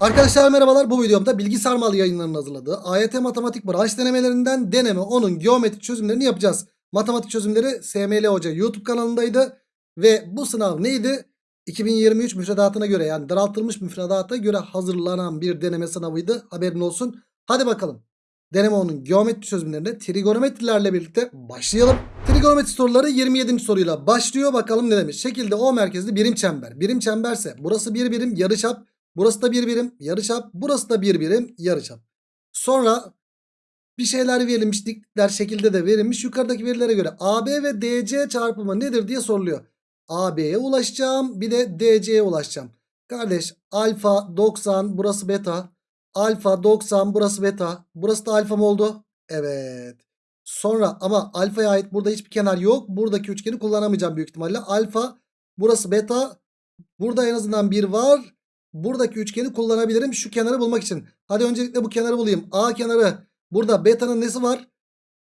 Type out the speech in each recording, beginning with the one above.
Arkadaşlar merhabalar bu videomda bilgi sarmal yayınlarının hazırladığı AYT matematik branş denemelerinden deneme onun geometrik çözümlerini yapacağız. Matematik çözümleri SML Hoca YouTube kanalındaydı ve bu sınav neydi? 2023 müfredatına göre yani daraltılmış müfredata göre hazırlanan bir deneme sınavıydı haberin olsun. Hadi bakalım deneme onun geometri çözümlerine trigonometrilerle birlikte başlayalım. Trigonometri soruları 27. soruyla başlıyor bakalım ne demiş. Şekilde O merkezli birim çember. Birim çemberse burası bir birim yarıçap. Burası da bir birim yarıçap. Burası da bir birim yarıçap. Sonra bir şeyler verilmiş diklikler şekilde de verilmiş. Yukarıdaki verilere göre AB ve DC çarpımı nedir diye soruluyor. AB'ye ulaşacağım bir de DC'ye ulaşacağım. Kardeş alfa 90 burası beta. Alfa 90 burası beta. Burası da alfa mı oldu? Evet. Sonra ama alfaya ait burada hiçbir kenar yok. Buradaki üçgeni kullanamayacağım büyük ihtimalle. Alfa burası beta. Burada en azından bir var. Buradaki üçgeni kullanabilirim şu kenarı bulmak için. Hadi öncelikle bu kenarı bulayım. A kenarı. Burada beta'nın nesi var?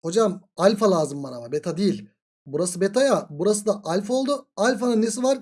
Hocam alfa lazım bana ama beta değil. Burası beta ya. Burası da alfa oldu. Alfanın nesi var?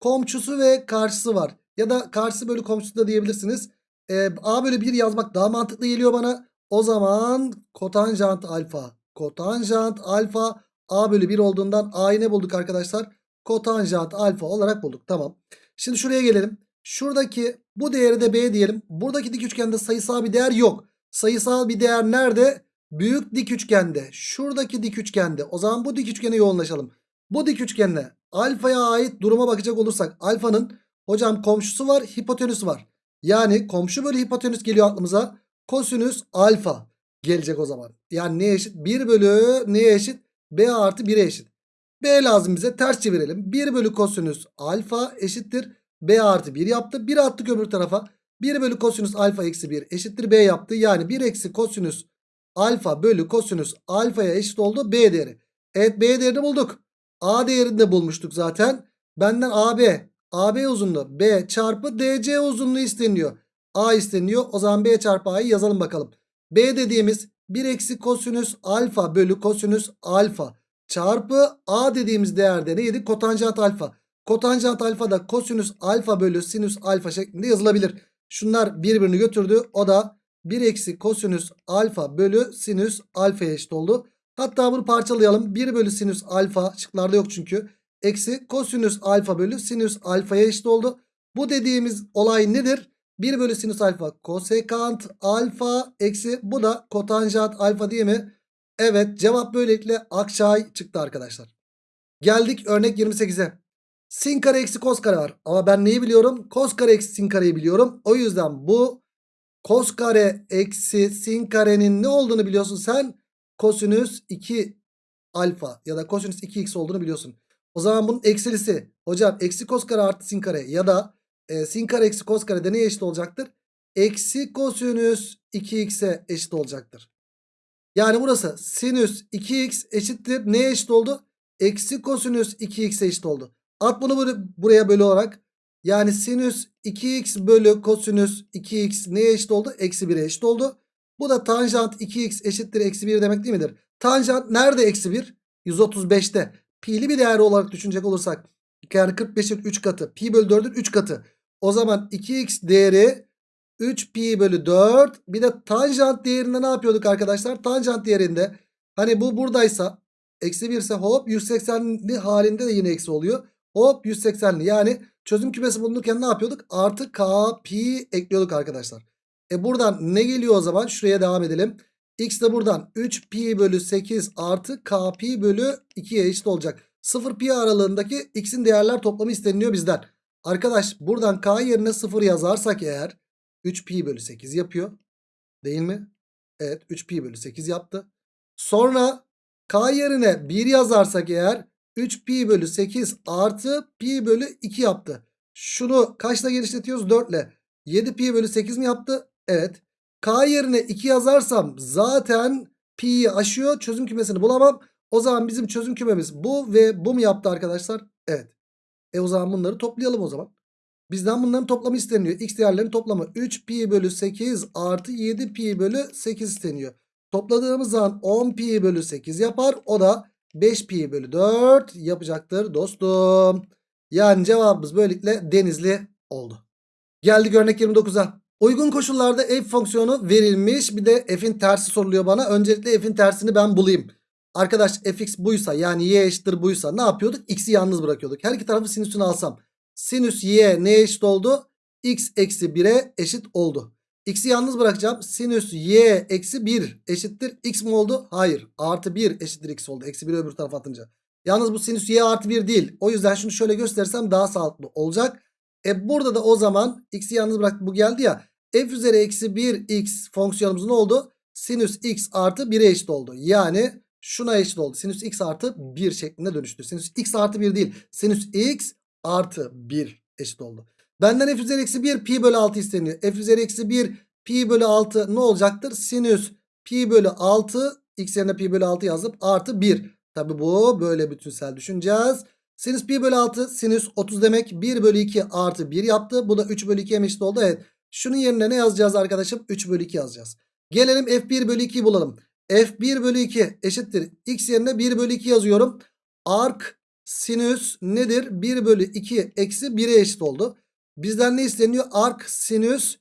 Komşusu ve karşısı var. Ya da karşısı bölü komşusu da diyebilirsiniz. Ee, A bölü 1 yazmak daha mantıklı geliyor bana. O zaman kotanjant alfa. Kotanjant alfa A bölü 1 olduğundan A'yı ne bulduk arkadaşlar? Kotanjant alfa olarak bulduk. Tamam. Şimdi şuraya gelelim. Şuradaki bu değeri de B diyelim. Buradaki dik üçgende sayısal bir değer yok. Sayısal bir değer nerede? Büyük dik üçgende. Şuradaki dik üçgende. O zaman bu dik üçgene yoğunlaşalım. Bu dik üçgende alfaya ait duruma bakacak olursak alfanın hocam komşusu var hipotenüsü var. Yani komşu bölü hipotenüs geliyor aklımıza. Kosinüs alfa gelecek o zaman. Yani neye eşit? 1 bölü neye eşit? B artı 1'e eşit. B lazım bize ters çevirelim. 1 bölü kosinüs alfa eşittir. B artı 1 yaptı. 1 attık öbür tarafa. 1 bölü kosinüs alfa eksi 1 eşittir B yaptı. Yani 1 eksi kosinüs alfa bölü kosinüs alfaya eşit oldu B değeri. Evet B değerini bulduk. A değerini de bulmuştuk zaten. Benden AB. AB uzunluğu B çarpı DC uzunluğu isteniyor. A isteniyor. O zaman B çarpı A'yı yazalım bakalım. B dediğimiz 1 eksi kosinüs alfa bölü kosinüs alfa çarpı A dediğimiz değerde neydi? Kotanjant alfa. Kotanjant alfa da kosinüs alfa bölü sinüs alfa şeklinde yazılabilir. Şunlar birbirini götürdü. O da 1 eksi kosinüs alfa bölü sinüs alfaya eşit oldu. Hatta bunu parçalayalım. 1 bölü sinüs alfa şıklarda yok çünkü. Eksi kosinüs alfa bölü sinüs alfaya eşit oldu. Bu dediğimiz olay nedir? 1 bölü sinüs alfa kosekant alfa eksi bu da kotanjant alfa değil mi? Evet cevap böylelikle Akçay çıktı arkadaşlar. Geldik örnek 28'e. Sin kare eksi kos kare var. Ama ben neyi biliyorum? Kos kare eksi sin kareyi biliyorum. O yüzden bu kos kare eksi sin karenin ne olduğunu biliyorsun sen? Kosinüs 2 alfa ya da kosinüs 2x olduğunu biliyorsun. O zaman bunun eksilisi hocam eksi kos kare artı sin kare ya da e, sin kare eksi kos kare de neye eşit olacaktır? Eksi kosinüs 2x'e eşit olacaktır. Yani burası sinüs 2x eşittir. Neye eşit oldu? Eksi kosinüs 2x'e eşit oldu. At bunu böyle, buraya bölü olarak. Yani sinüs 2x bölü kosinüs 2x neye eşit oldu? Eksi 1'e eşit oldu. Bu da tanjant 2x eşittir eksi 1 demek değil midir? Tanjant nerede eksi 1? 135'te. Pi'li bir değer olarak düşünecek olursak. Yani 45'in 3 katı. Pi bölü 4'ün 3 katı. O zaman 2x değeri 3 pi bölü 4. Bir de tanjant değerinde ne yapıyorduk arkadaşlar? Tanjant değerinde hani bu buradaysa eksi 1 ise hop 180'li halinde de yine eksi oluyor. Hop 180'li yani çözüm kümesi bulunurken ne yapıyorduk? Artı k pi ekliyorduk arkadaşlar. E buradan ne geliyor o zaman? Şuraya devam edelim. X de buradan 3 pi bölü 8 artı k pi bölü 2'ye eşit olacak. 0 pi aralığındaki x'in değerler toplamı isteniliyor bizden. Arkadaş buradan k yerine 0 yazarsak eğer 3 pi bölü 8 yapıyor. Değil mi? Evet 3 pi bölü 8 yaptı. Sonra k yerine 1 yazarsak eğer 3 pi bölü 8 artı pi bölü 2 yaptı. Şunu kaçla genişletiyoruz? 4 ile. 7 pi bölü 8 mi yaptı? Evet. K yerine 2 yazarsam zaten pi'yi aşıyor. Çözüm kümesini bulamam. O zaman bizim çözüm kümemiz bu ve bu mu yaptı arkadaşlar? Evet. E o zaman bunları toplayalım o zaman. Bizden bunların toplamı isteniyor. X değerlerinin toplamı 3 pi bölü 8 artı 7 pi bölü 8 isteniyor. Topladığımız zaman 10 pi bölü 8 yapar. O da 5 pi bölü 4 yapacaktır dostum. Yani cevabımız böylelikle denizli oldu. Geldik örnek 29'a. Uygun koşullarda f fonksiyonu verilmiş. Bir de f'in tersi soruluyor bana. Öncelikle f'in tersini ben bulayım. Arkadaş fx buysa yani y eşittir buysa ne yapıyorduk? X'i yalnız bırakıyorduk. Her iki tarafı sinüsünü alsam. Sinüs y neye eşit oldu? X eksi 1'e eşit oldu. X'i yalnız bırakacağım. Sinüs y eksi 1 eşittir. X mi oldu? Hayır. Artı 1 eşittir x oldu. Eksi 1'i öbür tarafa atınca. Yalnız bu sinüs y artı 1 değil. O yüzden şunu şöyle gösterirsem daha sağlıklı olacak. E burada da o zaman x'i yalnız bırak bu geldi ya. f üzeri eksi 1 x fonksiyonumuz ne oldu? Sinüs x artı 1'e eşit oldu. Yani şuna eşit oldu. Sinüs x artı 1 şeklinde dönüştü. Sinüs x artı 1 değil. Sinüs x artı 1 eşit oldu. Benden f üzeri eksi 1 pi bölü 6 isteniyor. f üzeri eksi 1 pi bölü 6 ne olacaktır? Sinüs pi bölü 6 x yerine pi bölü 6 yazıp artı 1. Tabi bu böyle bütünsel düşüneceğiz. Sinüs pi bölü 6 sinüs 30 demek 1 bölü 2 artı 1 yaptı. Bu da 3 bölü 2'ye eşit oldu. Evet. Şunun yerine ne yazacağız arkadaşım? 3 bölü 2 yazacağız. Gelelim f1 bölü 2'yi bulalım. f1 bölü 2 eşittir. x yerine 1 bölü 2 yazıyorum. Ark sinüs nedir? 1 bölü 2 eksi 1'e eşit oldu. Bizden ne isteniyor? Ark sinüs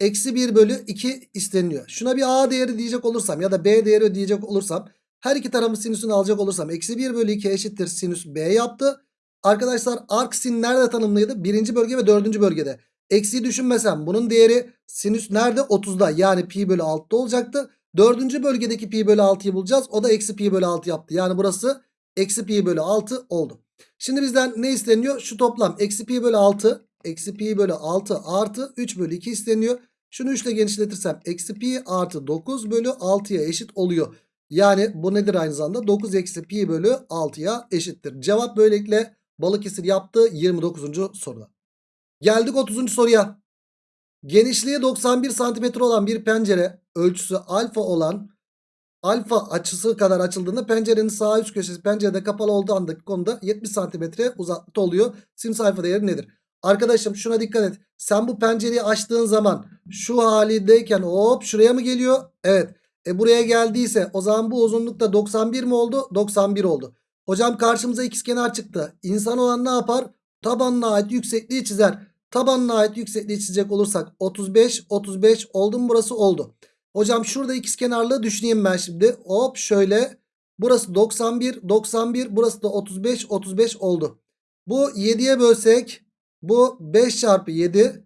eksi 1 bölü 2 isteniyor. Şuna bir a değeri diyecek olursam ya da b değeri diyecek olursam her iki tarafın sinüsünü alacak olursam eksi 1 bölü 2 eşittir sinüs b yaptı. Arkadaşlar ark sin nerede tanımlıydı? Birinci bölge ve dördüncü bölgede. Eksiyi düşünmesem bunun değeri sinüs nerede? 30'da yani pi bölü 6'da olacaktı. Dördüncü bölgedeki pi bölü 6'yı bulacağız. O da eksi pi bölü 6 yaptı. Yani burası eksi pi bölü 6 oldu. Şimdi bizden ne isteniyor? Şu toplam eksi pi bölü 6 eksi pi bölü 6 artı 3 bölü 2 isteniyor. Şunu 3 ile genişletirsem eksi pi artı 9 bölü 6'ya eşit oluyor. Yani bu nedir aynı zamanda? 9 eksi pi bölü 6'ya eşittir. Cevap böylelikle Balıkesir yaptı 29. soruda. Geldik 30. soruya. Genişliği 91 santimetre olan bir pencere ölçüsü alfa olan alfa açısı kadar açıldığında pencerenin sağ üst köşesi pencerede kapalı olduğu andaki konuda 70 santimetre uzaklıkta oluyor. Sinüs alfa değeri nedir? Arkadaşım şuna dikkat et. Sen bu pencereyi açtığın zaman şu halindeyken hop şuraya mı geliyor? Evet. E buraya geldiyse o zaman bu uzunlukta 91 mi oldu? 91 oldu. Hocam karşımıza ikizkenar çıktı. İnsan olan ne yapar? Tabanına ait yüksekliği çizer. Tabanına ait yüksekliği çizecek olursak 35 35 oldu mu burası oldu. Hocam şurada ikizkenarlığı düşüneyim ben şimdi. Hop şöyle. Burası 91 91 burası da 35 35 oldu. Bu 7'ye bölsek bu 5 çarpı 7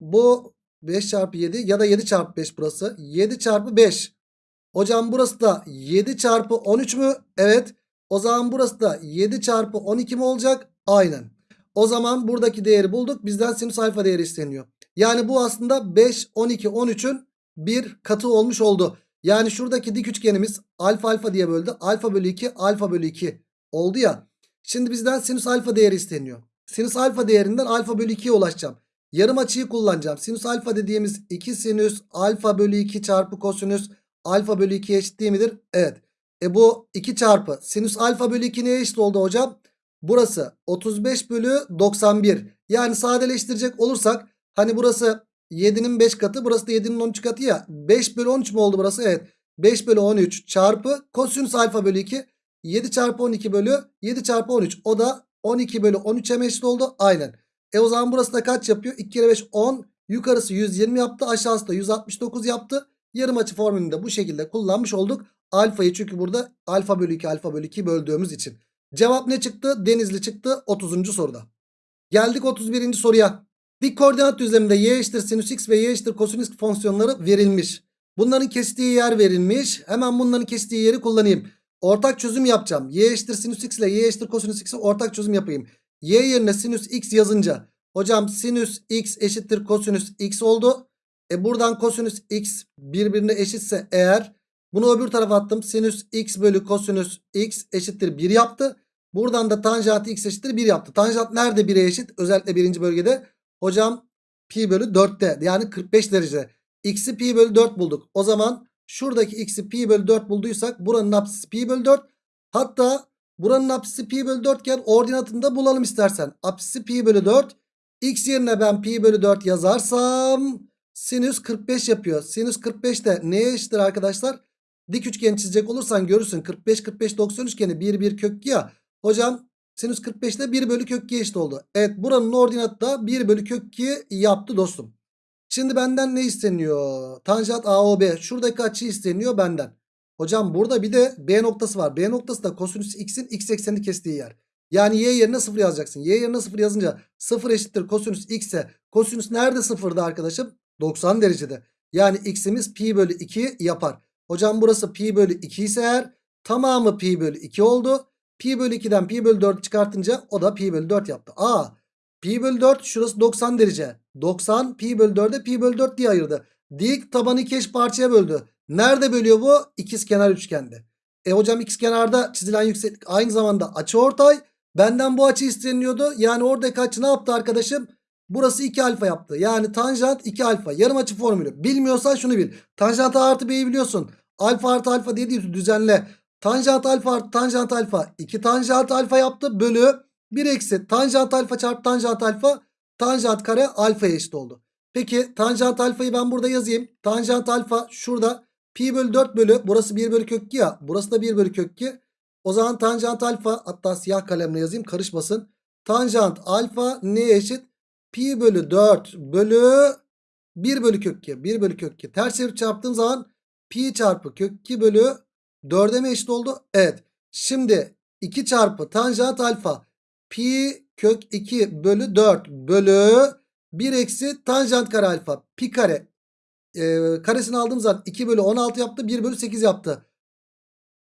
bu 5 çarpı 7 ya da 7 çarpı 5 burası. 7 çarpı 5. Hocam burası da 7 çarpı 13 mü? Evet. O zaman burası da 7 çarpı 12 mi olacak? Aynen. O zaman buradaki değeri bulduk. Bizden sinüs alfa değeri isteniyor. Yani bu aslında 5, 12, 13'ün bir katı olmuş oldu. Yani şuradaki dik üçgenimiz alfa alfa diye böldü. Alfa bölü 2, alfa bölü 2 oldu ya. Şimdi bizden sinüs alfa değeri isteniyor. Sinüs alfa değerinden alfa bölü 2'ye ulaşacağım. Yarım açıyı kullanacağım. Sinüs alfa dediğimiz 2 sinüs alfa bölü 2 çarpı kosinüs alfa bölü 2 eşit değil midir? Evet. E bu 2 çarpı sinüs alfa bölü 2 neye eşit oldu hocam? Burası 35 bölü 91. Yani sadeleştirecek olursak hani burası 7'nin 5 katı burası da 7'nin 13 katı ya. 5 bölü 13 mu oldu burası? Evet. 5 bölü 13 çarpı kosinüs alfa bölü 2. 7 çarpı 12 bölü 7 çarpı 13. O da 12 bölü 13'e eşit oldu. Aynen. E o zaman burası da kaç yapıyor? 2 kere 5 10. Yukarısı 120 yaptı. Aşağısı da 169 yaptı. Yarım açı formülünü de bu şekilde kullanmış olduk. Alfayı çünkü burada alfa bölü 2 alfa bölü 2 böldüğümüz için. Cevap ne çıktı? Denizli çıktı 30. soruda. Geldik 31. soruya. Dik koordinat düzleminde y eşittir sinüs x ve y eşittir kosinüs fonksiyonları verilmiş. Bunların kestiği yer verilmiş. Hemen bunların kestiği yeri kullanayım. Ortak çözüm yapacağım. Y eşittir sinüs x ile y eşittir kosinüs x'i ortak çözüm yapayım. Y yerine sinüs x yazınca hocam sinüs x eşittir kosinüs x oldu. E buradan kosinüs x birbirine eşitse eğer bunu öbür tarafa attım. Sinüs x bölü kosinüs x eşittir 1 yaptı. Buradan da tanjant x eşittir 1 yaptı. Tanjant nerede 1'e eşit? Özellikle birinci bölgede. Hocam pi bölü 4'te yani 45 derece. X'i pi bölü 4 bulduk. O zaman şuradaki x'i pi bölü 4 bulduysak buranın apsisi pi bölü 4. Hatta buranın apsisi pi bölü 4 iken ordinatını da bulalım istersen. Apsisi pi bölü 4. X yerine ben pi bölü 4 yazarsam sinüs 45 yapıyor. Sinüs 45 de neye eşittir arkadaşlar? Dik üçgen çizecek olursan görürsün. 45 45 90 üçgeni 1 1 kök ya. Hocam sinüs 45'te 1 bölü kök 2 eşit oldu. Evet buranın ordinatı da 1 bölü kök 2 yaptı dostum. Şimdi benden ne isteniyor? Tanjant AOB. Şuradaki açı isteniyor benden. Hocam burada bir de B noktası var. B noktası da kosinüs x'in x eksenini kestiği yer. Yani y yerine 0 yazacaksın. Y yerine 0 yazınca 0 eşittir kosinüs x ise kosinüs nerede sıfırda arkadaşım? 90 derecede. Yani x'imiz pi bölü 2 yapar. Hocam burası pi bölü 2 ise eğer tamamı pi bölü 2 oldu. Pi bölü 2'den pi bölü 4 çıkartınca o da pi bölü 4 yaptı. Aa pi bölü 4 şurası 90 derece. 90 pi bölü 4'e pi bölü 4 diye ayırdı. Dik tabanı iki parçaya böldü. Nerede bölüyor bu? İkizkenar üçgende. E hocam ikizkenarda çizilen yükseklik aynı zamanda açıortay. Benden bu açı isteniyordu. Yani oradaki açı ne yaptı arkadaşım? Burası 2 alfa yaptı. Yani tanjant 2 alfa. Yarım açı formülü. Bilmiyorsan şunu bil. Tanjant A artı B'yi biliyorsun. Alfa artı alfa diye düzenle. Tanjant alfa artı tanjant alfa. 2 tanjant alfa yaptı. Bölü 1 eksi tanjant alfa çarpı tanjant alfa. Tanjant kare alfaya eşit oldu. Peki tanjant alfayı ben burada yazayım. Tanjant alfa şurada. Pi bölü 4 bölü. Burası 1 bölü kök 2 ya. Burası da 1 bölü kök 2. O zaman tanjant alfa hatta siyah kalemle yazayım karışmasın. Tanjant alfa neye eşit? Pi bölü 4 bölü 1 bölü kök 2. 1 bölü kök 2. Ters çevirip çarptığım zaman pi çarpı kök 2 bölü 4'e mi eşit oldu? Evet. Şimdi 2 çarpı tanjant alfa pi kök 2 bölü 4 bölü 1 eksi tanjant kare alfa pi kare e, karesini aldığım zaman 2 bölü 16 yaptı 1 bölü 8 yaptı.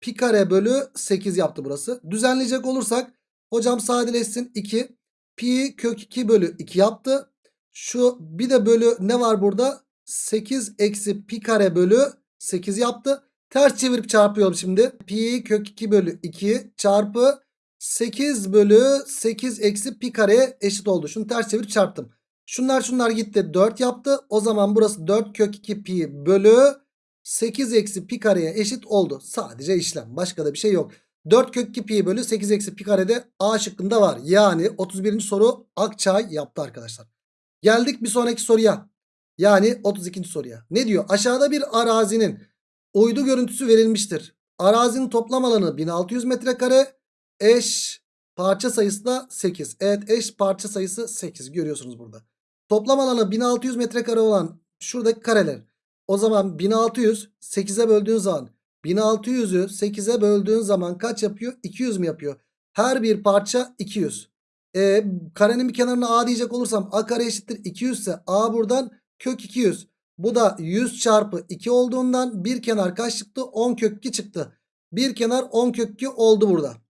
Pi kare bölü 8 yaptı burası. Düzenleyecek olursak hocam sadeleşsin 2 pi kök 2 bölü 2 yaptı. Şu bir de bölü ne var burada? 8 eksi pi kare bölü 8 yaptı. Ters çevirip çarpıyorum şimdi. Pi kök 2 bölü 2 çarpı 8 bölü 8 eksi pi kareye eşit oldu. Şunu ters çevirip çarptım. Şunlar şunlar gitti 4 yaptı. O zaman burası 4 kök 2 pi bölü 8 eksi pi kareye eşit oldu. Sadece işlem. Başka da bir şey yok. 4 kök 2 pi bölü 8 eksi pi karede A şıkkında var. Yani 31. soru Akçay yaptı arkadaşlar. Geldik bir sonraki soruya. Yani 32. soruya. Ne diyor? Aşağıda bir arazinin uydu görüntüsü verilmiştir. Arazinin toplam alanı 1600 metrekare. Eş parça sayısı da 8. Evet eş parça sayısı 8 görüyorsunuz burada. Toplam alanı 1600 metrekare olan şuradaki kareler. O zaman 1600 8'e böldüğün zaman 1600'ü 8'e böldüğün zaman kaç yapıyor? 200 mü yapıyor? Her bir parça 200. E, karenin bir kenarına a diyecek olursam a kare eşittir 200 ise a buradan kök 200. Bu da 100 çarpı 2 olduğundan bir kenar kaç çıktı? 10 kök 2 çıktı. Bir kenar 10 kök 2 oldu burada.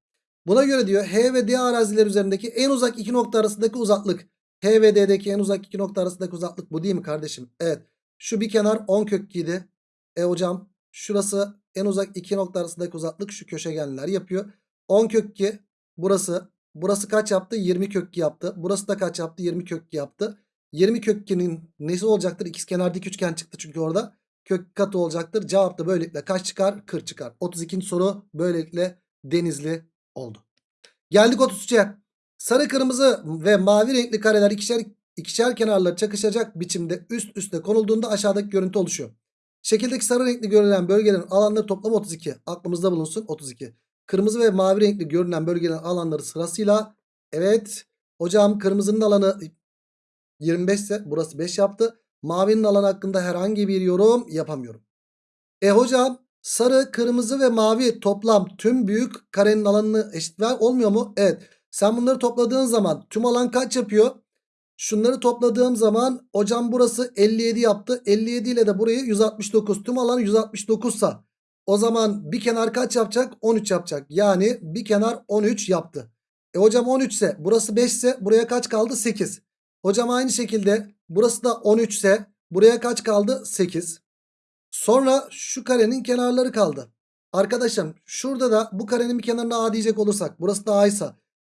Buna göre diyor H ve D araziler üzerindeki en uzak iki nokta arasındaki uzaklık. H ve D'deki en uzak iki nokta arasındaki uzaklık bu değil mi kardeşim? Evet. Şu bir kenar 10 kök 2 idi. E hocam şurası en uzak iki nokta arasındaki uzaklık şu köşegenler yapıyor. 10 kök 2 burası. Burası kaç yaptı? 20 kök 2 yaptı. Burası da kaç yaptı? 20 kök 2 yaptı. 20 kök 2'nin nesi olacaktır? İkizkenar dik üçgen çıktı çünkü orada. Kök katı olacaktır. Cevap da böylelikle kaç çıkar? 40 çıkar. 32. soru böylelikle denizli oldu. Geldik 33'e. Sarı kırmızı ve mavi renkli kareler ikişer, ikişer kenarla çakışacak biçimde üst üste konulduğunda aşağıdaki görüntü oluşuyor. Şekildeki sarı renkli görülen bölgelerin alanları toplamı 32. Aklımızda bulunsun 32. Kırmızı ve mavi renkli görünen bölgelerin alanları sırasıyla evet hocam kırmızının alanı 25 ise burası 5 yaptı. Mavinin alanı hakkında herhangi bir yorum yapamıyorum. E hocam sarı, kırmızı ve mavi toplam tüm büyük karenin alanını eşit ver olmuyor mu? Evet. Sen bunları topladığın zaman tüm alan kaç yapıyor? Şunları topladığım zaman hocam burası 57 yaptı. 57 ile de burayı 169. Tüm alan 169 sa o zaman bir kenar kaç yapacak? 13 yapacak. Yani bir kenar 13 yaptı. E hocam 13 ise burası 5 ise buraya kaç kaldı? 8. Hocam aynı şekilde burası da 13 ise buraya kaç kaldı? 8. Sonra şu karenin kenarları kaldı. Arkadaşım şurada da bu karenin bir kenarına A diyecek olursak burası da A ise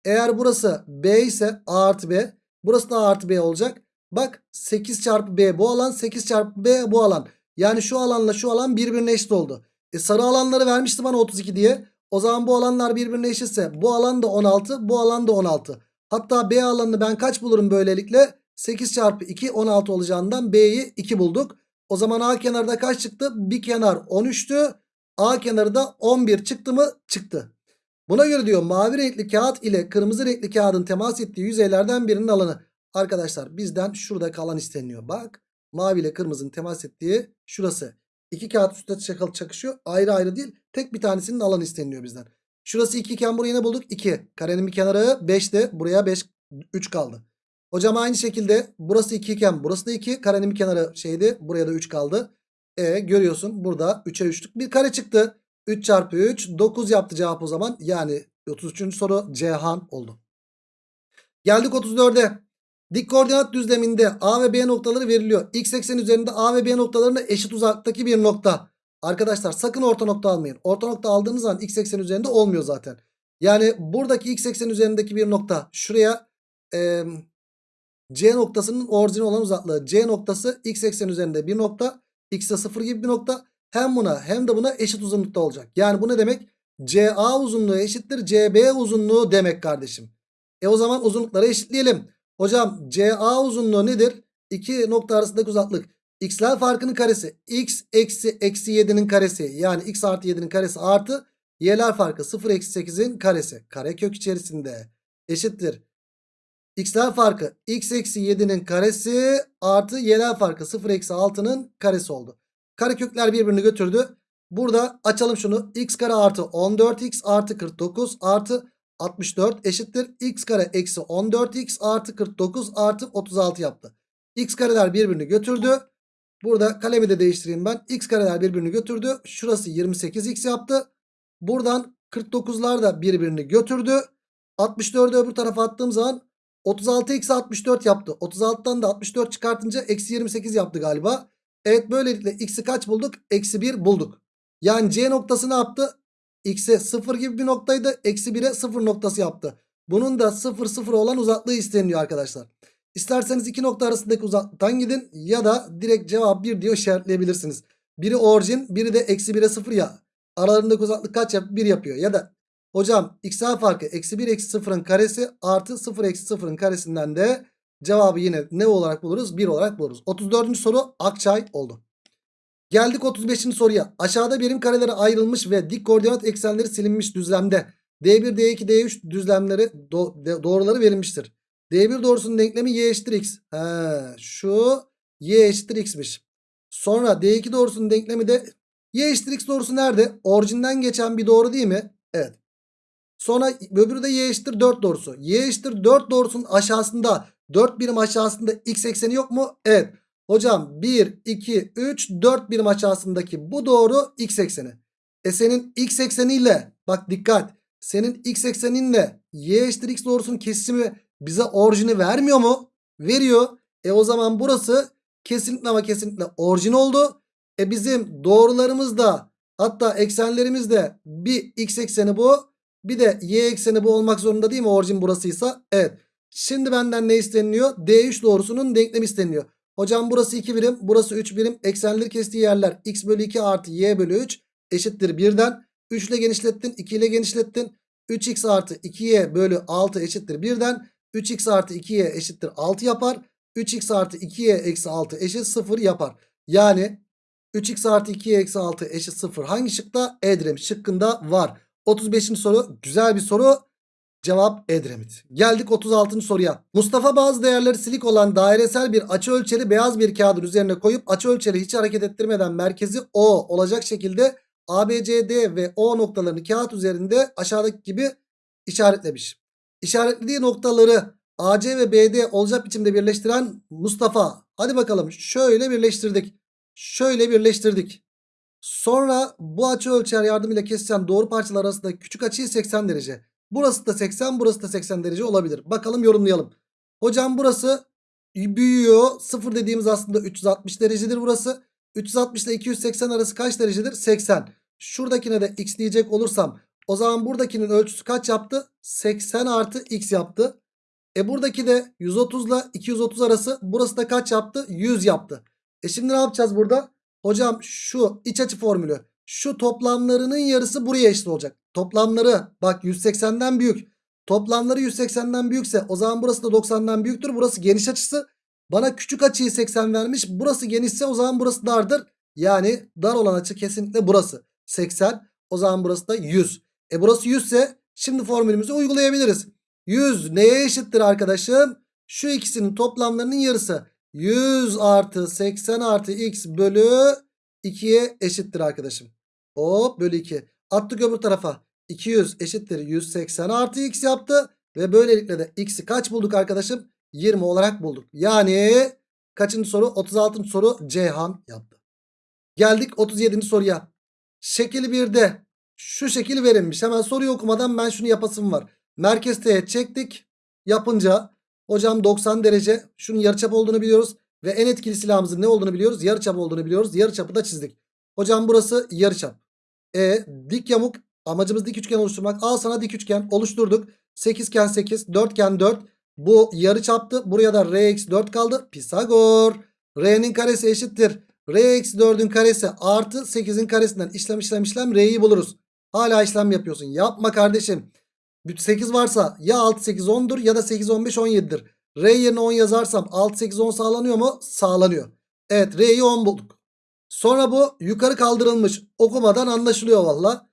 eğer burası B ise A artı B burası da A artı B olacak. Bak 8 çarpı B bu alan 8 çarpı B bu alan. Yani şu alanla şu alan birbirine eşit oldu. E sarı alanları vermişti bana 32 diye. O zaman bu alanlar birbirine eşitse bu alan da 16 bu alan da 16. Hatta B alanını ben kaç bulurum böylelikle? 8 çarpı 2 16 olacağından B'yi 2 bulduk. O zaman A kenarda kaç çıktı? Bir kenar 13'tü. A kenarı da 11 çıktı mı? Çıktı. Buna göre diyor mavi renkli kağıt ile kırmızı renkli kağıdın temas ettiği yüzeylerden birinin alanı. Arkadaşlar bizden şurada kalan isteniyor. Bak mavi ile kırmızının temas ettiği şurası. İki kağıt üstte çakışıyor. Ayrı ayrı değil. Tek bir tanesinin alanı isteniliyor bizden. Şurası 2 iken burayı ne bulduk? 2. Karenin bir kenarı 5'ti. Buraya 5 3 kaldı. Hocam aynı şekilde burası 2 iken burası da 2. Karenin bir kenarı şeydi. Buraya da 3 kaldı. E görüyorsun burada 3'e 3'lük bir kare çıktı. 3 çarpı 3 9 yaptı cevap o zaman. Yani 33. soru Cihan oldu. Geldik 34'e. Dik koordinat düzleminde A ve B noktaları veriliyor. X eksen üzerinde A ve B noktalarına eşit uzaklıktaki bir nokta. Arkadaşlar sakın orta nokta almayın. Orta nokta aldığınız zaman x eksen üzerinde olmuyor zaten. Yani buradaki x eksen üzerindeki bir nokta şuraya e, C noktasının orijini olan uzaklığı. C noktası x eksen üzerinde bir nokta. X'e 0 gibi bir nokta. Hem buna hem de buna eşit uzunlukta olacak. Yani bu ne demek? CA uzunluğu eşittir CB uzunluğu demek kardeşim. E o zaman uzunlukları eşitleyelim. Hocam CA uzunluğu nedir? İki nokta arasındaki uzaklık. X'ler farkının karesi. X eksi eksi 7'nin karesi. Yani x artı 7'nin karesi artı y'ler farkı 0 eksi 8'in karesi. Karekök içerisinde eşittir. X'ler farkı x eksi 7'nin karesi artı y'ler farkı 0 eksi 6'nın karesi oldu. Karekökler birbirini götürdü. Burada açalım şunu. x kare artı 14x artı 49 artı 64 eşittir. x kare eksi 14x artı 49 artı 36 yaptı. x kareler birbirini götürdü. Burada kalemi de değiştireyim ben. X kareler birbirini götürdü. Şurası 28x yaptı. Buradan 49'lar da birbirini götürdü. 64'ü öbür tarafa attığım zaman 36 eksi 64 yaptı. 36'dan da 64 çıkartınca eksi 28 yaptı galiba. Evet böylelikle x'i kaç bulduk? Eksi 1 bulduk. Yani C noktası ne yaptı? X'e 0 gibi bir noktaydı. Eksi 1'e 0 noktası yaptı. Bunun da 0 0 olan uzaklığı isteniyor arkadaşlar. İsterseniz iki nokta arasındaki uzaklıktan gidin ya da direkt cevap 1 diyor işaretleyebilirsiniz. Biri orijin biri de eksi 1'e 0 ya. Aralarındaki uzaklık kaç yap 1 yapıyor ya da hocam x'ler farkı eksi 1 eksi 0'ın karesi artı 0 eksi 0'ın karesinden de cevabı yine ne olarak buluruz? 1 olarak buluruz. 34. soru Akçay oldu. Geldik 35. soruya. Aşağıda birim karelere ayrılmış ve dik koordinat eksenleri silinmiş düzlemde D1, D2, D3 düzlemleri do doğruları verilmiştir. D1 doğrusunun denklemi y eşittir x. He, şu y eşittir x'miş. Sonra D2 doğrusunun denklemi de y eşittir x doğrusu nerede? Orijinden geçen bir doğru değil mi? Evet. Sonra öbürü de y eşittir 4 doğrusu. Y eşittir 4 doğrusunun aşağısında 4 birim aşağısında x ekseni yok mu? Evet. Hocam 1, 2, 3, 4 birim aşağısındaki bu doğru x ekseni. E senin x ekseniyle bak dikkat. Senin x ekseninle y eşittir x doğrusunun kesimi bize orijini vermiyor mu? Veriyor. E o zaman burası kesinlikle ama kesinlikle orijin oldu. E bizim doğrularımız da hatta eksenlerimiz de bir x ekseni bu bir de y ekseni bu olmak zorunda değil mi orijin burasıysa? Evet. Şimdi benden ne isteniliyor? D3 doğrusunun denklemi isteniliyor. Hocam burası 2 birim burası 3 birim eksenleri kestiği yerler x bölü 2 artı y bölü 3 eşittir 1'den. 3 ile genişlettin 2 ile genişlettin. 3x artı 2y bölü 6 eşittir 1'den. 3x artı 2y eşittir 6 yapar. 3x artı 2y eksi 6 eşit 0 yapar. Yani 3x artı 2y eksi 6 eşit 0 hangi şıkta? Edremit şıkkında var. 35. soru güzel bir soru. Cevap Edremit. Geldik 36. soruya. Mustafa bazı değerleri silik olan dairesel bir açı ölçeri beyaz bir kağıdın üzerine koyup açı ölçeri hiç hareket ettirmeden merkezi O olacak şekilde ABCD ve O noktalarını kağıt üzerinde aşağıdaki gibi işaretlemiş. İşaretlediği noktaları AC ve BD olacak biçimde birleştiren Mustafa. Hadi bakalım şöyle birleştirdik. Şöyle birleştirdik. Sonra bu açı ölçer yardımıyla kesilen doğru parçalar arasında küçük açıyı 80 derece. Burası da 80 burası da 80 derece olabilir. Bakalım yorumlayalım. Hocam burası büyüyor. 0 dediğimiz aslında 360 derecedir burası. 360 ile 280 arası kaç derecedir? 80. Şuradakine de x diyecek olursam o zaman buradakinin ölçüsü kaç yaptı? 80 artı x yaptı. E buradaki de 130 ile 230 arası burası da kaç yaptı? 100 yaptı. E şimdi ne yapacağız burada? Hocam şu iç açı formülü. Şu toplamlarının yarısı buraya eşit olacak. Toplamları bak 180'den büyük. Toplamları 180'den büyükse o zaman burası da 90'dan büyüktür. Burası geniş açısı. Bana küçük açıyı 80 vermiş. Burası genişse o zaman burası dardır. Yani dar olan açı kesinlikle burası. 80. O zaman burası da 100. E burası 100 ise şimdi formülümüzü uygulayabiliriz. 100 neye eşittir arkadaşım? Şu ikisinin toplamlarının yarısı. 100 artı 80 artı x bölü 2'ye eşittir arkadaşım. Hop bölü 2. Attık öbür tarafa. 200 eşittir 180 artı x yaptı. Ve böylelikle de x'i kaç bulduk arkadaşım? 20 olarak bulduk. Yani kaçıncı soru? 36. soru Ceyhan yaptı. Geldik 37. soruya. Şekil 1'de şu şekil verilmiş. Hemen soruyu okumadan ben şunu yapasım var. Merkez teğet çektik. Yapınca hocam 90 derece şunun yarıçap olduğunu biliyoruz. Ve en etkili silahımızın ne olduğunu biliyoruz. Yarıçap olduğunu biliyoruz. Yarıçapı da çizdik. Hocam burası yarıçap. E dik yamuk amacımız dik üçgen oluşturmak. Al sana dik üçgen oluşturduk. 8 iken 8 4 iken 4. Bu yarıçaptı. Buraya da r eksi 4 kaldı. Pisagor. R'nin karesi eşittir. R eksi 4'ün karesi artı 8'in karesinden işlem işlem işlem R'yi buluruz. Hala işlem yapıyorsun. Yapma kardeşim. 8 varsa ya 6 8 10'dur ya da 8 15 17'dir. R yerine 10 yazarsam 6 8 10 sağlanıyor mu? Sağlanıyor. Evet R'yi 10 bulduk. Sonra bu yukarı kaldırılmış. Okumadan anlaşılıyor valla.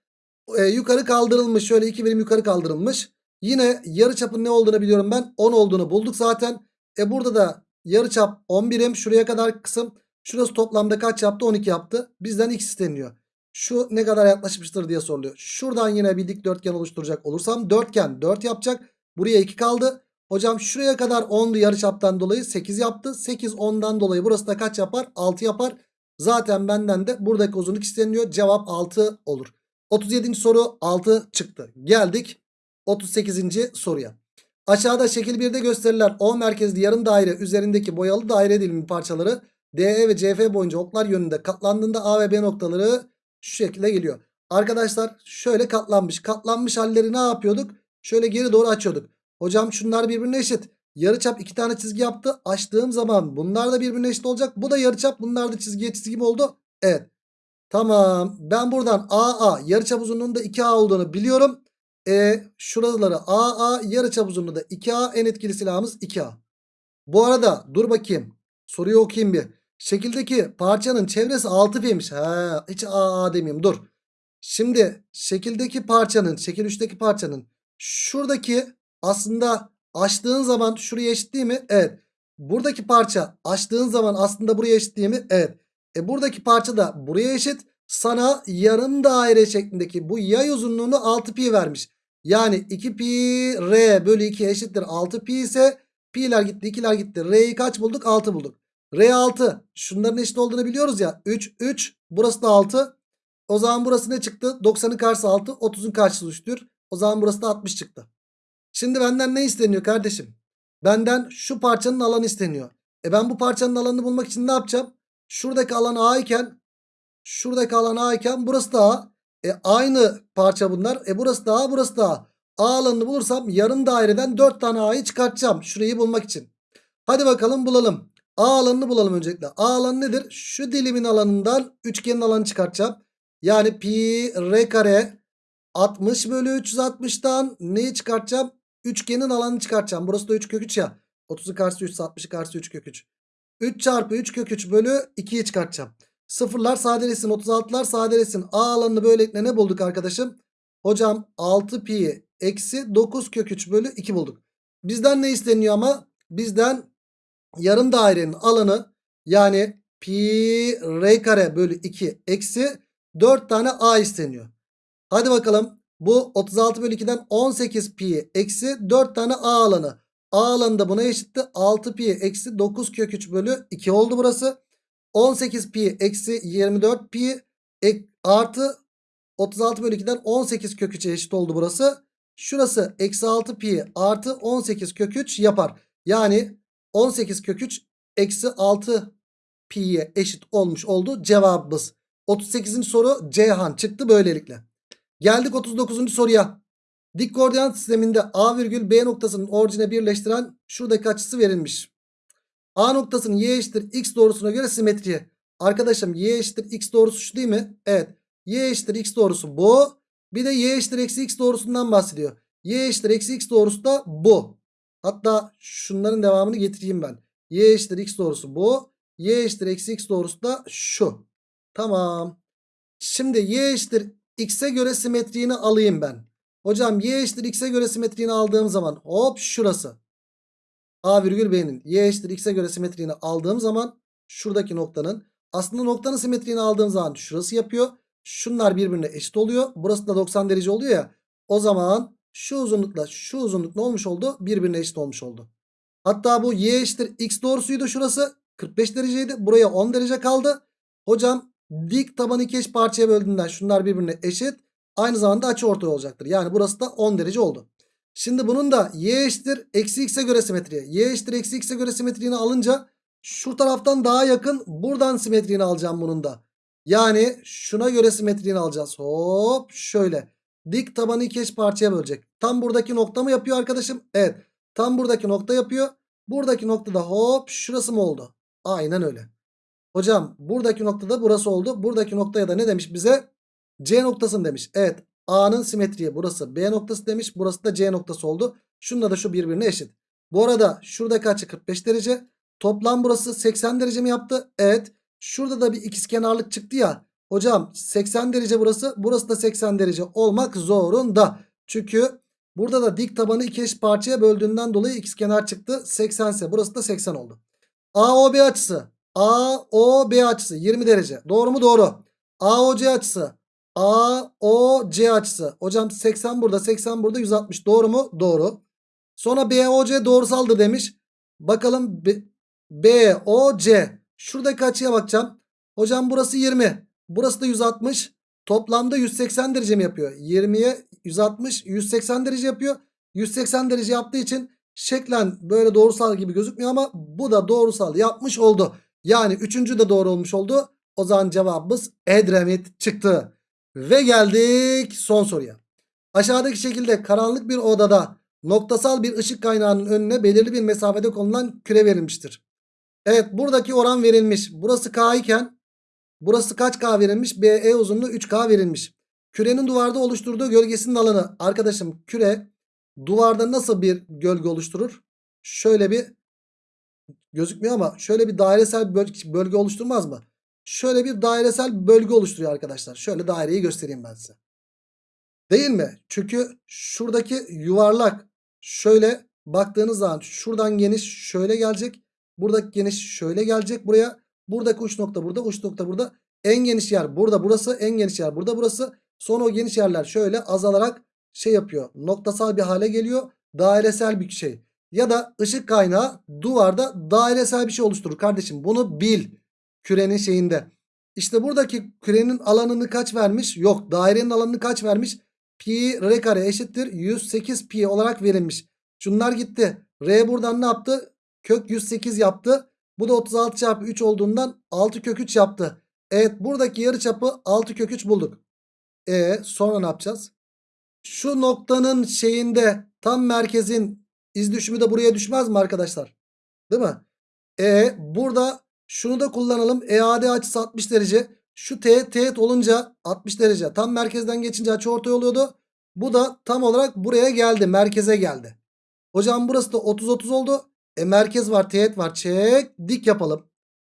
Ee, yukarı kaldırılmış. Şöyle iki birim yukarı kaldırılmış. Yine yarıçapın ne olduğunu biliyorum ben. 10 olduğunu bulduk zaten. E burada da yarıçap 10 birim. Şuraya kadar kısım. Şurası toplamda kaç yaptı? 12 yaptı. Bizden x isteniyor. Şu ne kadar yaklaşmıştır diye soruluyor. Şuradan yine bir dikdörtgen oluşturacak olursam dörtgen 4 yapacak. Buraya 2 kaldı. Hocam şuraya kadar 10'du yarıçaptan dolayı 8 yaptı. 8 10'dan dolayı burası da kaç yapar? 6 yapar. Zaten benden de buradaki uzunluk isteniyor. Cevap 6 olur. 37. soru 6 çıktı. Geldik 38. soruya. Aşağıda şekil 1'de gösterilen O merkezli yarım daire üzerindeki boyalı daire dilimi parçaları DE ve CF boyunca oklar yönünde katlandığında A ve B noktaları şu şekilde geliyor. Arkadaşlar şöyle katlanmış. Katlanmış halleri ne yapıyorduk? Şöyle geri doğru açıyorduk. Hocam şunlar birbirine eşit. Yarıçap iki tane çizgi yaptı. Açtığım zaman bunlar da birbirine eşit olacak. Bu da yarıçap. Bunlar da çizgiye çizgi mi oldu? Evet. Tamam. Ben buradan AA yarıçap uzunluğunda 2A olduğunu biliyorum. E şuraları AA yarıçap uzunluğu da 2A en etkili silahımız 2A. Bu arada dur bakayım. Soruyu okuyayım bir. Şekildeki parçanın çevresi 6 p'ymiş. Ha, hiç AA demeyeyim dur. Şimdi şekildeki parçanın, şekil 3'teki parçanın şuradaki aslında açtığın zaman şuraya eşit değil mi? Evet. Buradaki parça açtığın zaman aslında buraya eşit değil mi? Evet. E buradaki parça da buraya eşit. Sana yarım daire şeklindeki bu yay uzunluğunu 6 pi vermiş. Yani 2 pi r bölü 2 eşittir 6 pi ise pi'ler gitti 2'ler gitti. R'yi kaç bulduk? 6 bulduk. R 6 şunların eşit olduğunu biliyoruz ya. 3 3 burası da 6. O zaman burası ne çıktı? 90'ın karşısı 6 30'un karşısı 3'tür. O zaman burası da 60 çıktı. Şimdi benden ne isteniyor kardeşim? Benden şu parçanın alanı isteniyor. E ben bu parçanın alanını bulmak için ne yapacağım? Şuradaki alan A iken şuradaki alan A iken burası da A. E aynı parça bunlar. E burası da A burası da A. A alanını bulursam yarım daireden 4 tane A'yı çıkartacağım. Şurayı bulmak için. Hadi bakalım bulalım. A alanını bulalım öncelikle. A alanı nedir? Şu dilimin alanından üçgenin alanı çıkartacağım. Yani pi r kare 60 bölü 360'tan neyi çıkartacağım? Üçgenin alanını çıkartacağım. Burası da 3 kök 3 ya. 30'u karşısı 3 60'ı karşısı 3 kök 3. 3 çarpı 3 kök 3 bölü 2'yi çıkartacağım. Sıfırlar sadeleşsin 36'lar sadeleşsin. A alanını böylelikle ne bulduk arkadaşım? Hocam 6 pi eksi 9 kök 3 bölü 2 bulduk. Bizden ne isteniyor ama? Bizden yarım dairenin alanı yani pi r kare bölü 2 eksi 4 tane a isteniyor. Hadi bakalım bu 36 bölü 2'den 18 pi eksi 4 tane a alanı. A alanı da buna eşitti. 6 pi eksi 9 kök 3 bölü 2 oldu burası. 18 pi eksi 24 pi ek, artı 36 bölü 2'den 18 kök 3'e eşit oldu burası. Şurası eksi 6 pi artı 18 kök 3 yapar. Yani 18 kök 3 eksi 6 pi'ye eşit olmuş oldu cevabımız. 38. soru Ceyhan çıktı böylelikle. Geldik 39. soruya. Dik koordinat sisteminde A virgül B noktasının orijine birleştiren şuradaki açısı verilmiş. A noktasının y eşittir x doğrusuna göre simetri. Arkadaşım y eşittir x doğrusu şu değil mi? Evet. Y eşittir x doğrusu bu. Bir de y eşittir eksi x doğrusundan bahsediyor. Y eşittir eksi x doğrusu da bu. Hatta şunların devamını getireyim ben. Y eşittir x doğrusu bu. Y eşittir eksi x doğrusu da şu. Tamam. Şimdi y eşittir x'e göre simetriğini alayım ben. Hocam y eşittir x'e göre simetriğini aldığım zaman hop şurası. A virgül B'nin y eşittir x'e göre simetriğini aldığım zaman şuradaki noktanın aslında noktanın simetriğini aldığım zaman şurası yapıyor. Şunlar birbirine eşit oluyor. Burası da 90 derece oluyor ya. O zaman şu uzunlukla şu uzunluk ne olmuş oldu? Birbirine eşit olmuş oldu. Hatta bu y eşittir x doğrusuydu şurası. 45 dereceydi. Buraya 10 derece kaldı. Hocam dik tabanı iki eş parçaya böldüğünden şunlar birbirine eşit. Aynı zamanda açı ortay olacaktır. Yani burası da 10 derece oldu. Şimdi bunun da y eşittir eksi x'e göre simetriği. Y eşittir eksi x'e göre simetriğini alınca şu taraftan daha yakın buradan simetriğini alacağım bunun da. Yani şuna göre simetriğini alacağız. Hop şöyle. Dik tabanı iki eş parçaya bölecek. Tam buradaki nokta mı yapıyor arkadaşım? Evet. Tam buradaki nokta yapıyor. Buradaki noktada hop şurası mı oldu? Aynen öyle. Hocam buradaki noktada burası oldu. Buradaki noktaya da ne demiş bize? C noktasını demiş. Evet. A'nın simetriği burası B noktası demiş. Burası da C noktası oldu. Şunda da şu birbirine eşit. Bu arada şuradaki açı 45 derece. Toplam burası 80 derece mi yaptı? Evet. Şurada da bir ikizkenarlık çıktı ya. Hocam 80 derece burası. Burası da 80 derece olmak zorunda. Çünkü burada da dik tabanı iki eş parçaya böldüğünden dolayı ikizkenar çıktı. 80 ise burası da 80 oldu. AOB açısı. AOB açısı 20 derece. Doğru mu? Doğru. AOC açısı. AOC açısı. Hocam 80 burada 80 burada 160. Doğru mu? Doğru. Sonra BOC doğrusaldır demiş. Bakalım BOC. Şuradaki açıya bakacağım. Hocam burası 20. Burası da 160. Toplamda 180 derece mi yapıyor? 20'ye 160 180 derece yapıyor. 180 derece yaptığı için şeklen böyle doğrusal gibi gözükmüyor ama bu da doğrusal yapmış oldu. Yani üçüncü de doğru olmuş oldu. O zaman cevabımız Edremit çıktı. Ve geldik son soruya. Aşağıdaki şekilde karanlık bir odada noktasal bir ışık kaynağının önüne belirli bir mesafede konulan küre verilmiştir. Evet buradaki oran verilmiş. Burası K iken burası kaç K verilmiş? BE uzunluğu 3K verilmiş. Kürenin duvarda oluşturduğu gölgesinin alanı. Arkadaşım küre duvarda nasıl bir gölge oluşturur? Şöyle bir gözükmüyor ama şöyle bir dairesel bölge, oluşturmaz mı? Şöyle bir dairesel bölge oluşturuyor arkadaşlar. Şöyle daireyi göstereyim ben size. Değil mi? Çünkü şuradaki yuvarlak şöyle baktığınız zaman şuradan geniş şöyle gelecek. Buradaki geniş şöyle gelecek buraya. Buradaki uç nokta burada uç nokta burada. En geniş yer burada burası en geniş yer burada burası. Sonra o geniş yerler şöyle azalarak şey yapıyor. Noktasal bir hale geliyor. Dairesel bir şey. Ya da ışık kaynağı duvarda dairesel bir şey oluşturur kardeşim. Bunu bil. Kürenin şeyinde. İşte buradaki kürenin alanını kaç vermiş? Yok. Dairenin alanını kaç vermiş? Pi r kare eşittir 108 pi olarak verilmiş. Şunlar gitti. R buradan ne yaptı? Kök 108 yaptı. Bu da 36 çarpı 3 olduğundan 6 kök 3 yaptı. Evet buradaki yarıçapı 6 kök 3 bulduk. E sonra ne yapacağız? Şu noktanın şeyinde tam merkezin iz düşümü de buraya düşmez mi arkadaşlar? Değil mi? E burada şunu da kullanalım. EAD açısı 60 derece. Şu teğet teğet olunca 60 derece. Tam merkezden geçince açı ortay oluyordu. Bu da tam olarak buraya geldi. Merkeze geldi. Hocam burası da 30-30 oldu. E merkez var teğet var. Çek dik yapalım.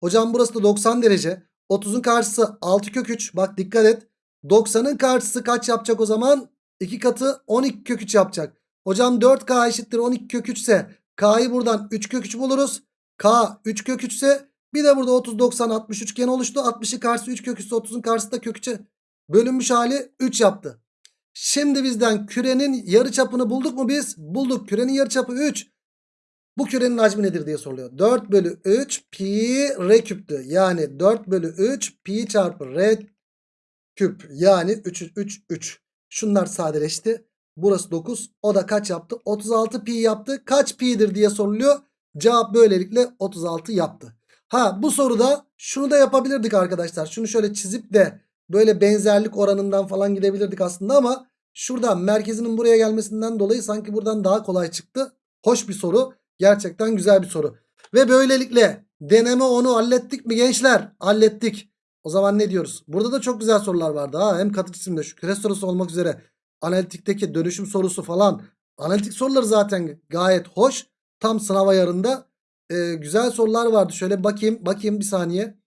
Hocam burası da 90 derece. 30'un karşısı 6 kök 3. Bak dikkat et. 90'ın karşısı kaç yapacak o zaman? 2 katı 12 kök 3 yapacak. Hocam 4K eşittir 12 kök 3 ise K'yı buradan 3 kök 3 buluruz. K 3 kök 3 ise bir de burada 30 90 60 üçgen oluştu. 60'ın karşısı 3 kök 3 30'un karşısı da kök 3'e bölünmüş hali 3 yaptı. Şimdi bizden kürenin yarıçapını bulduk mu biz? Bulduk. Kürenin yarıçapı 3. Bu kürenin hacmi nedir diye soruluyor. 4 bölü 3 pi r küptü. Yani 4 bölü 3 pi çarpı r küp. Yani 3 3 3. Şunlar sadeleşti. Burası 9. O da kaç yaptı? 36 pi yaptı. Kaç pi'dir diye soruluyor. Cevap böylelikle 36 yaptı. Ha bu soruda şunu da yapabilirdik arkadaşlar. Şunu şöyle çizip de böyle benzerlik oranından falan gidebilirdik aslında ama şurada merkezinin buraya gelmesinden dolayı sanki buradan daha kolay çıktı. Hoş bir soru. Gerçekten güzel bir soru. Ve böylelikle deneme onu hallettik mi gençler? Hallettik. O zaman ne diyoruz? Burada da çok güzel sorular vardı. Ha, hem katı cisimde şu küre sorusu olmak üzere analitikteki dönüşüm sorusu falan. Analitik soruları zaten gayet hoş. Tam sınav ayarında e, güzel sorular vardı. Şöyle bakayım bakayım bir saniye.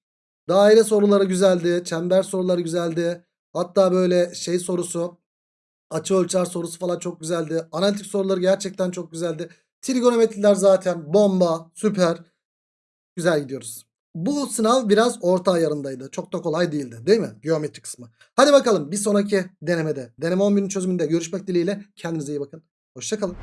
Daire soruları güzeldi. Çember soruları güzeldi. Hatta böyle şey sorusu açı ölçer sorusu falan çok güzeldi. Analitik soruları gerçekten çok güzeldi. Trigonometriler zaten bomba, süper. Güzel gidiyoruz. Bu sınav biraz orta ayarındaydı. Çok da kolay değildi değil mi? Geometri kısmı. Hadi bakalım bir sonraki denemede, deneme 11'in çözümünde görüşmek dileğiyle. Kendinize iyi bakın. Hoşçakalın.